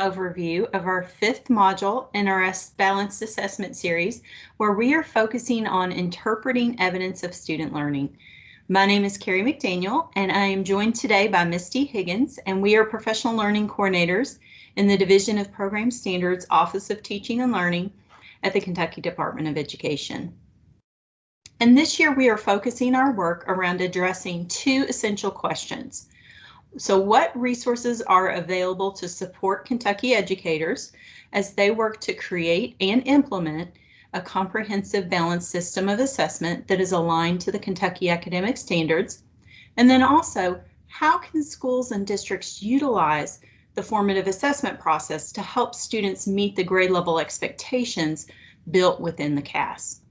overview of our fifth module in our Balanced Assessment series, where we are focusing on interpreting evidence of student learning. My name is Carrie McDaniel, and I am joined today by Misty Higgins, and we are professional learning coordinators in the Division of Program Standards Office of Teaching and Learning at the Kentucky Department of Education. And this year we are focusing our work around addressing two essential questions. So what resources are available to support Kentucky educators as they work to create and implement a comprehensive balanced system of assessment that is aligned to the Kentucky academic standards? And then also, how can schools and districts utilize the formative assessment process to help students meet the grade level expectations built within the KAS?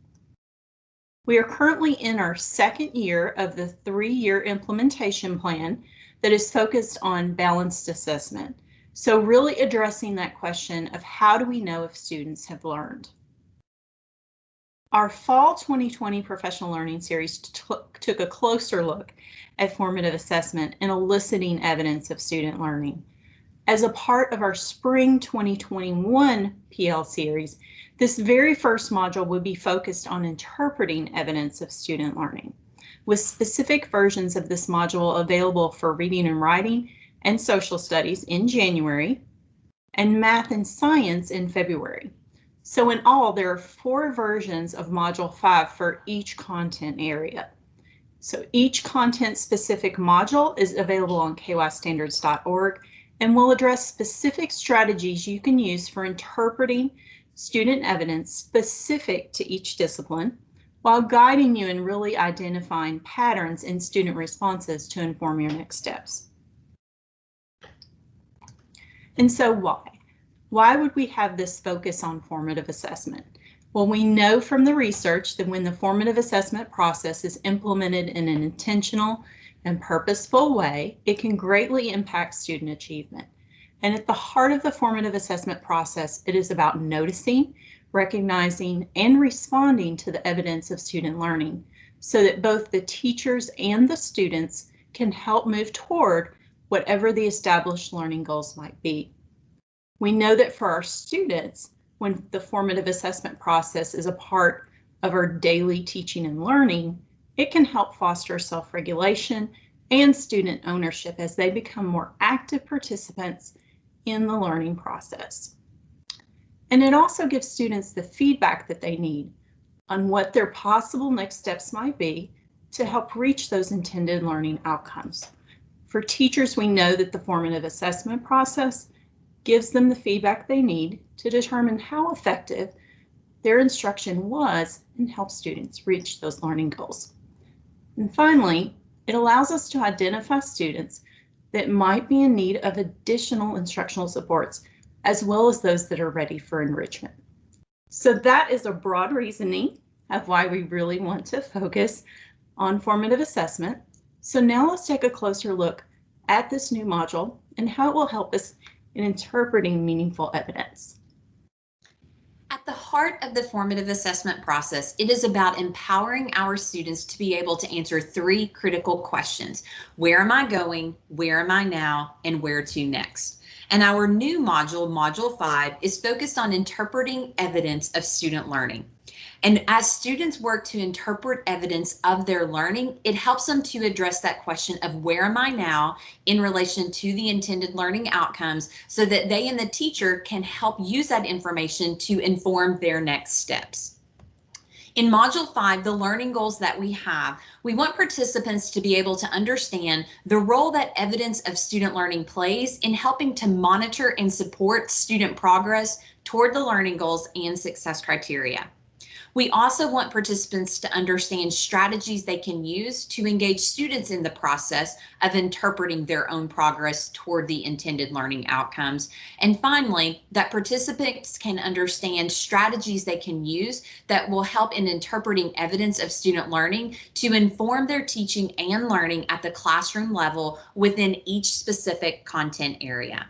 We are currently in our second year of the three-year implementation plan that is focused on balanced assessment. So really addressing that question of how do we know if students have learned? Our fall 2020 professional learning series took a closer look at formative assessment and eliciting evidence of student learning. As a part of our spring 2021 PL series, this very first module will be focused on interpreting evidence of student learning with specific versions of this module available for reading and writing and social studies in January and math and science in February. So in all, there are four versions of Module 5 for each content area. So each content specific module is available on kystandards.org and will address specific strategies you can use for interpreting student evidence specific to each discipline while guiding you in really identifying patterns in student responses to inform your next steps. And so why? Why would we have this focus on formative assessment? Well, we know from the research that when the formative assessment process is implemented in an intentional and purposeful way, it can greatly impact student achievement. And at the heart of the formative assessment process, it is about noticing, recognizing, and responding to the evidence of student learning so that both the teachers and the students can help move toward whatever the established learning goals might be. We know that for our students, when the formative assessment process is a part of our daily teaching and learning, it can help foster self-regulation and student ownership as they become more active participants in the learning process. And it also gives students the feedback that they need on what their possible next steps might be to help reach those intended learning outcomes. For teachers, we know that the formative assessment process gives them the feedback they need to determine how effective their instruction was and help students reach those learning goals. And finally, it allows us to identify students that might be in need of additional instructional supports as well as those that are ready for enrichment. So that is a broad reasoning of why we really want to focus on formative assessment. So now let's take a closer look at this new module and how it will help us in interpreting meaningful evidence. At the heart of the formative assessment process, it is about empowering our students to be able to answer three critical questions. Where am I going? Where am I now? And where to next? And our new module, Module 5, is focused on interpreting evidence of student learning. And as students work to interpret evidence of their learning, it helps them to address that question of where am I now in relation to the intended learning outcomes so that they and the teacher can help use that information to inform their next steps. In Module 5, the learning goals that we have, we want participants to be able to understand the role that evidence of student learning plays in helping to monitor and support student progress toward the learning goals and success criteria. We also want participants to understand strategies they can use to engage students in the process of interpreting their own progress toward the intended learning outcomes. And finally, that participants can understand strategies they can use that will help in interpreting evidence of student learning to inform their teaching and learning at the classroom level within each specific content area.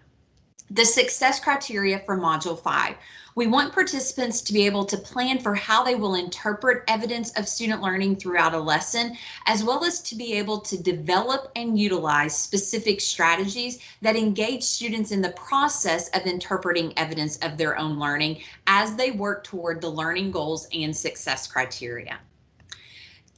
The success criteria for Module 5. We want participants to be able to plan for how they will interpret evidence of student learning throughout a lesson, as well as to be able to develop and utilize specific strategies that engage students in the process of interpreting evidence of their own learning as they work toward the learning goals and success criteria.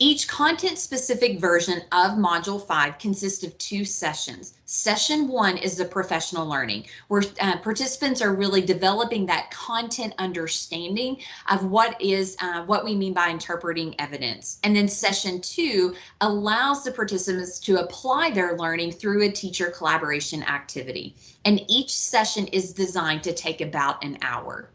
Each content-specific version of Module 5 consists of two sessions. Session 1 is the professional learning, where uh, participants are really developing that content understanding of what is uh, what we mean by interpreting evidence. And then Session 2 allows the participants to apply their learning through a teacher collaboration activity. And each session is designed to take about an hour.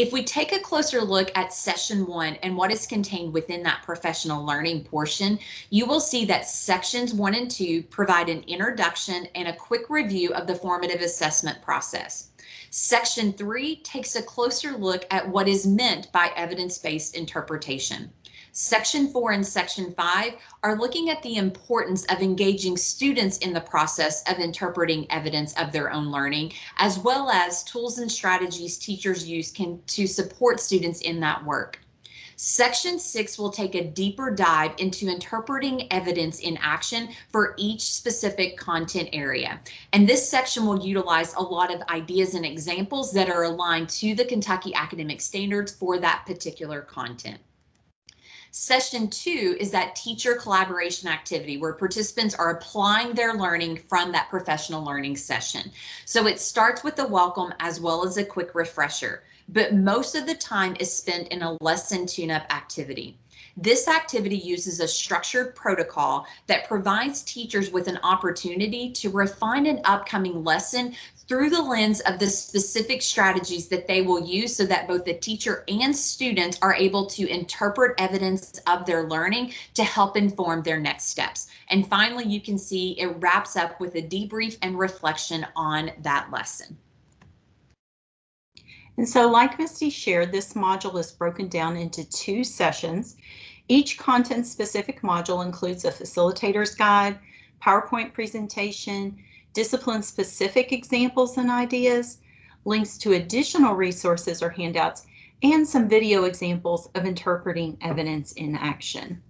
If we take a closer look at session one and what is contained within that professional learning portion, you will see that sections one and two provide an introduction and a quick review of the formative assessment process. Section three takes a closer look at what is meant by evidence-based interpretation. Section 4 and Section 5 are looking at the importance of engaging students in the process of interpreting evidence of their own learning, as well as tools and strategies teachers use can, to support students in that work. Section 6 will take a deeper dive into interpreting evidence in action for each specific content area. And this section will utilize a lot of ideas and examples that are aligned to the Kentucky academic standards for that particular content. Session two is that teacher collaboration activity where participants are applying their learning from that professional learning session. So it starts with a welcome as well as a quick refresher, but most of the time is spent in a lesson tune-up activity. This activity uses a structured protocol that provides teachers with an opportunity to refine an upcoming lesson through the lens of the specific strategies that they will use so that both the teacher and students are able to interpret evidence of their learning to help inform their next steps. And finally, you can see it wraps up with a debrief and reflection on that lesson. And so like Misty shared, this module is broken down into two sessions. Each content specific module includes a facilitator's guide, PowerPoint presentation, discipline-specific examples and ideas, links to additional resources or handouts, and some video examples of interpreting evidence in action.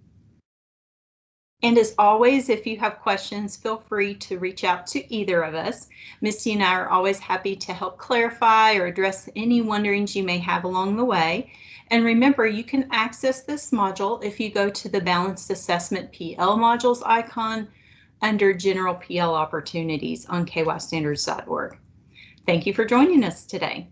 And as always, if you have questions, feel free to reach out to either of us. Misty and I are always happy to help clarify or address any wonderings you may have along the way. And remember, you can access this module if you go to the Balanced Assessment PL modules icon under General PL Opportunities on kystandards.org. Thank you for joining us today.